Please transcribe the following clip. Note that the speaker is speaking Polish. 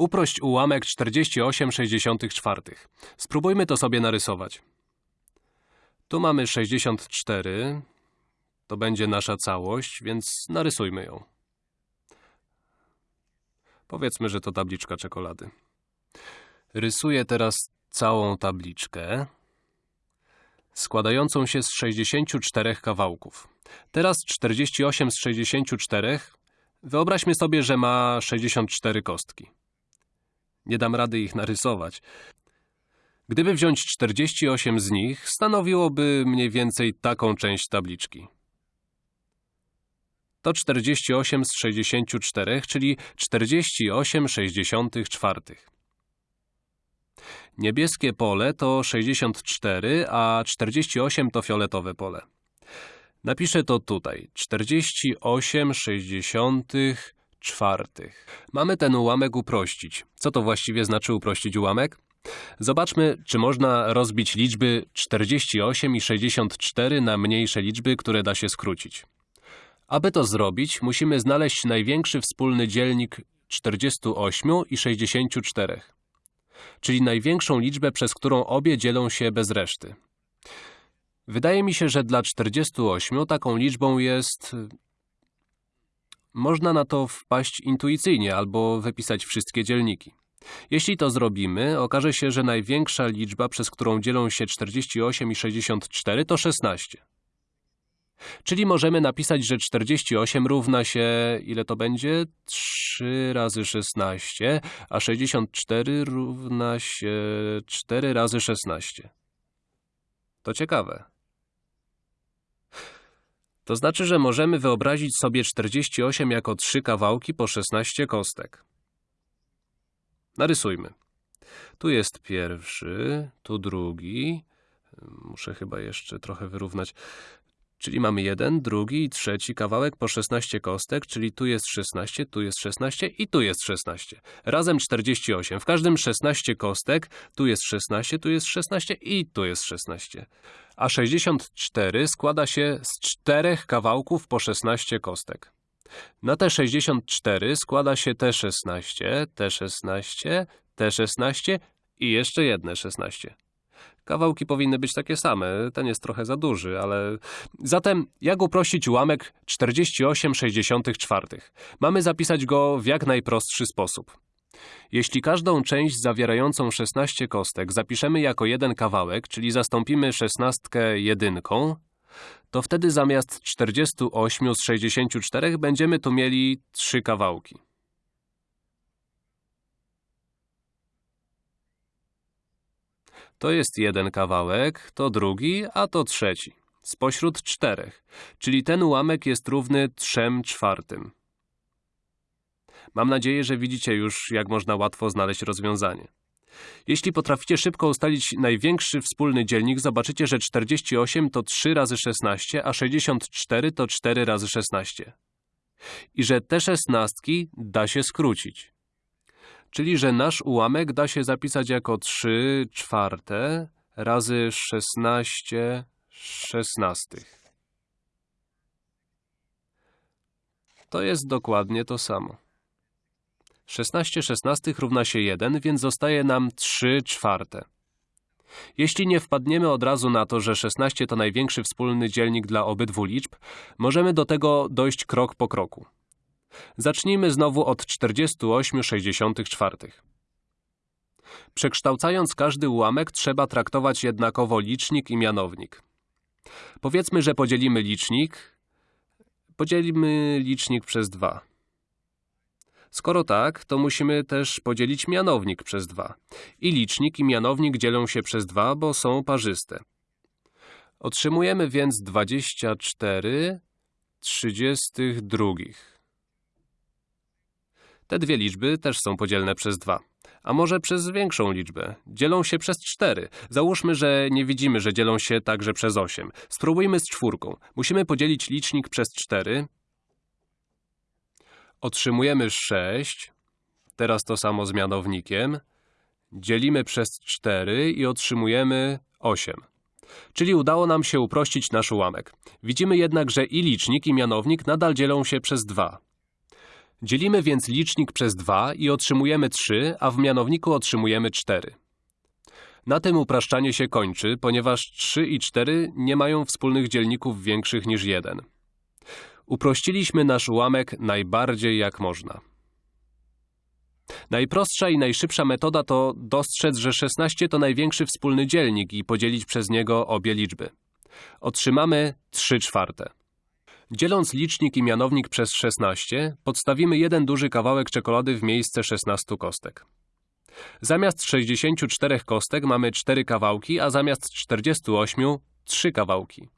Uprość ułamek 48,64. Spróbujmy to sobie narysować. Tu mamy 64. To będzie nasza całość, więc narysujmy ją. Powiedzmy, że to tabliczka czekolady. Rysuję teraz całą tabliczkę, składającą się z 64 kawałków. Teraz 48 z 64. Wyobraźmy sobie, że ma 64 kostki. Nie dam rady ich narysować. Gdyby wziąć 48 z nich, stanowiłoby mniej więcej taką część tabliczki. To 48 z 64, czyli 48,64. Niebieskie pole to 64, a 48 to fioletowe pole. Napiszę to tutaj. 48,64. Mamy ten ułamek uprościć. Co to właściwie znaczy uprościć ułamek? Zobaczmy, czy można rozbić liczby 48 i 64 na mniejsze liczby, które da się skrócić. Aby to zrobić, musimy znaleźć największy wspólny dzielnik 48 i 64, czyli największą liczbę, przez którą obie dzielą się bez reszty. Wydaje mi się, że dla 48 taką liczbą jest... Można na to wpaść intuicyjnie albo wypisać wszystkie dzielniki. Jeśli to zrobimy, okaże się, że największa liczba, przez którą dzielą się 48 i 64 to 16. Czyli możemy napisać, że 48 równa się, ile to będzie? 3 razy 16, a 64 równa się 4 razy 16. To ciekawe. To znaczy, że możemy wyobrazić sobie 48 jako trzy kawałki po 16 kostek. Narysujmy. Tu jest pierwszy, tu drugi. Muszę chyba jeszcze trochę wyrównać. Czyli mamy jeden, drugi i trzeci kawałek po 16 kostek, czyli tu jest 16, tu jest 16 i tu jest 16. Razem 48. W każdym 16 kostek, tu jest 16, tu jest 16 i tu jest 16. A 64 składa się z czterech kawałków po 16 kostek. Na te 64 składa się te 16, te 16, te 16 i jeszcze jedne 16. Kawałki powinny być takie same, ten jest trochę za duży, ale... Zatem, jak uprościć ułamek 48,64? Mamy zapisać go w jak najprostszy sposób. Jeśli każdą część zawierającą 16 kostek zapiszemy jako jeden kawałek, czyli zastąpimy szesnastkę jedynką, to wtedy zamiast 48 z 64 będziemy tu mieli trzy kawałki. To jest jeden kawałek, to drugi, a to trzeci. Spośród czterech, czyli ten ułamek jest równy trzem czwartym. Mam nadzieję, że widzicie już, jak można łatwo znaleźć rozwiązanie. Jeśli potraficie szybko ustalić największy wspólny dzielnik, zobaczycie, że 48 to 3 razy 16, a 64 to 4 razy 16. I że te szesnastki da się skrócić. Czyli, że nasz ułamek da się zapisać jako 3 czwarte razy 16 szesnastych. To jest dokładnie to samo. 16 szesnastych równa się 1, więc zostaje nam 3 czwarte. Jeśli nie wpadniemy od razu na to, że 16 to największy wspólny dzielnik dla obydwu liczb, możemy do tego dojść krok po kroku. Zacznijmy znowu od 48,64. Przekształcając każdy ułamek, trzeba traktować jednakowo licznik i mianownik. Powiedzmy, że podzielimy licznik. Podzielimy licznik przez 2. Skoro tak, to musimy też podzielić mianownik przez 2. I licznik i mianownik dzielą się przez 2, bo są parzyste. Otrzymujemy więc 24 32. Te dwie liczby też są podzielne przez 2. A może przez większą liczbę? Dzielą się przez 4. Załóżmy, że nie widzimy, że dzielą się także przez 8. Spróbujmy z czwórką. Musimy podzielić licznik przez 4. Otrzymujemy 6. Teraz to samo z mianownikiem. Dzielimy przez 4 i otrzymujemy 8. Czyli udało nam się uprościć nasz ułamek. Widzimy jednak, że i licznik, i mianownik nadal dzielą się przez 2. Dzielimy więc licznik przez 2 i otrzymujemy 3, a w mianowniku otrzymujemy 4. Na tym upraszczanie się kończy, ponieważ 3 i 4 nie mają wspólnych dzielników większych niż 1. Uprościliśmy nasz ułamek najbardziej jak można. Najprostsza i najszybsza metoda to dostrzec, że 16 to największy wspólny dzielnik i podzielić przez niego obie liczby. Otrzymamy 3 czwarte. Dzieląc licznik i mianownik przez 16, podstawimy jeden duży kawałek czekolady w miejsce 16 kostek. Zamiast 64 kostek mamy 4 kawałki, a zamiast 48 3 kawałki.